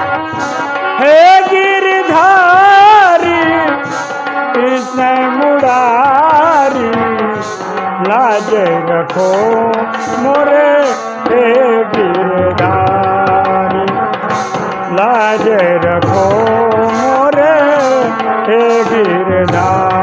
हे गिरधारी कृष्ण मुरारी लाज रखो मोरे हे गिरधारी। लाज रखो मोरे हे गिरधारी।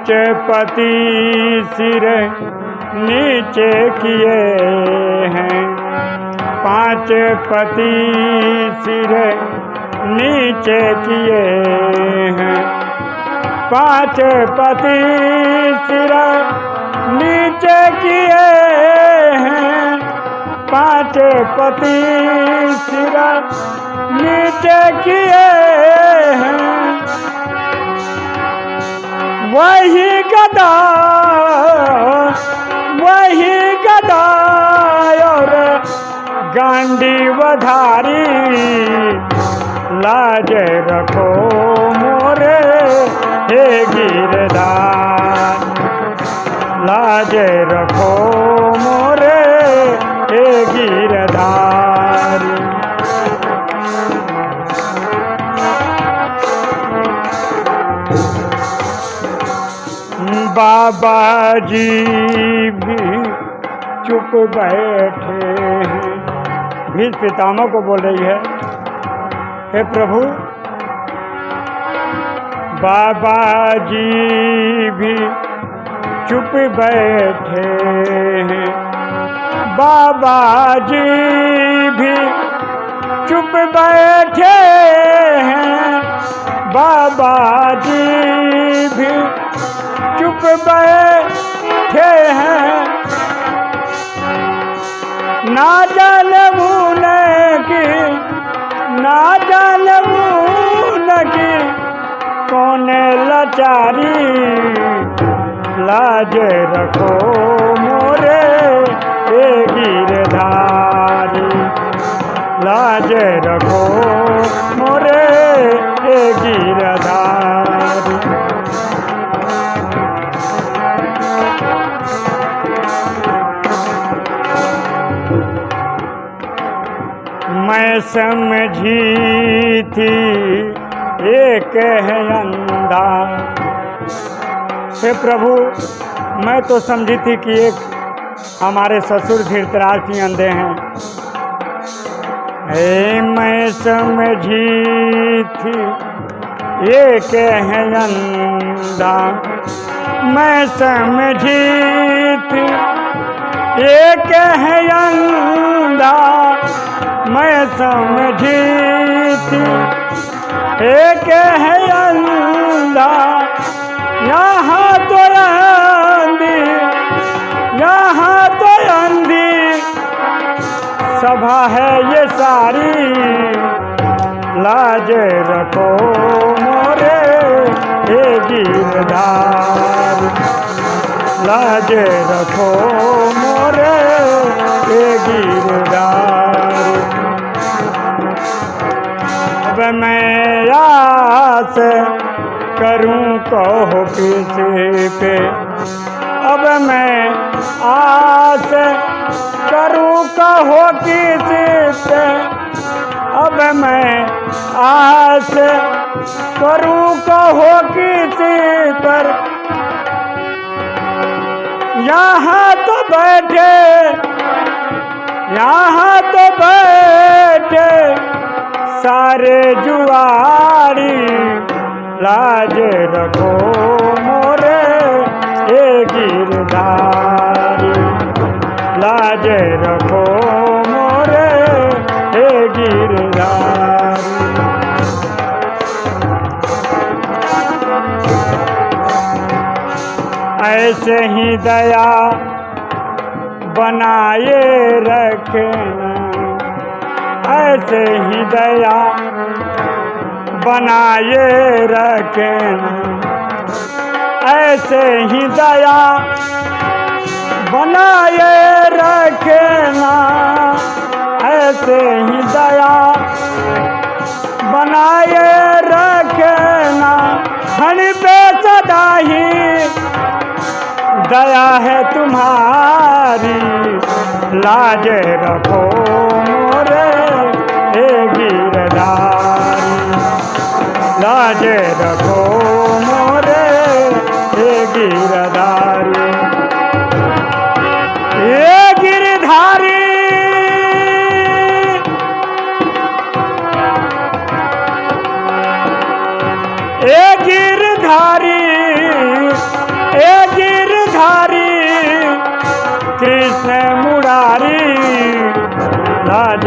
पाँच पति सिर नीचे किए हैं। पाँच पति सिर नीचे किए हैं। पाँच पति सिर नीचे किए हैं। पाँच पति सिर नीचे किए हैं। वही गदा वही गदा और गांडी वधारी लाज रखो मोरे हे गिरदार लाज रखो बाबा जी भी चुप बैठे हैं। भीष पितामह को बोल रही है, हे प्रभु, बाबा जी भी चुप बैठे बाबा जी भी चुप बैठे हैं। बाबा जी भी बैठे हैं। ना जान की ना जान की कौन लाचारी लाज रखो मोरे, ए गिरधारी। लाज रखो मोरे मैं समझी थी एक है अंधा। हे प्रभु, मैं तो समझी थी कि एक हमारे ससुर धीरतराज सिंह अंधे हैं। हे मैं समझी थी एक है अंधा। मैं समझी थी एक है मैं समझी एक है अंधा, यहाँ तो अंधी यहाँ तो अंधी सभा है ये सारी, लाज रखो मोरे हे गिरधार लाज रखो मोरे हे अब मैं आस करूँ कहो किसी पे। अब मैं आस करूँ कहो किसी पे। अब मैं आस करूँ कहो किसी पर। यहाँ तो बैठे, यहाँ तो बैठे। सारे जुआरी लाज रखो मोरे, ए गिरधारी लाज रखो मोरे, ए गिरधारी ऐसे ही दया बनाए रखना ऐसे ही दया बनाए रखना ऐसे ही दया बनाए रखना ऐसे ही दया बनाए रखना हण पे सदा ही दया है तुम्हारी। लाज रखो मोरे। हे गिरधारी लाज रखो मोरे हे गिरधारी गिरधारी गिरधारी कृष्ण मुरारी लाज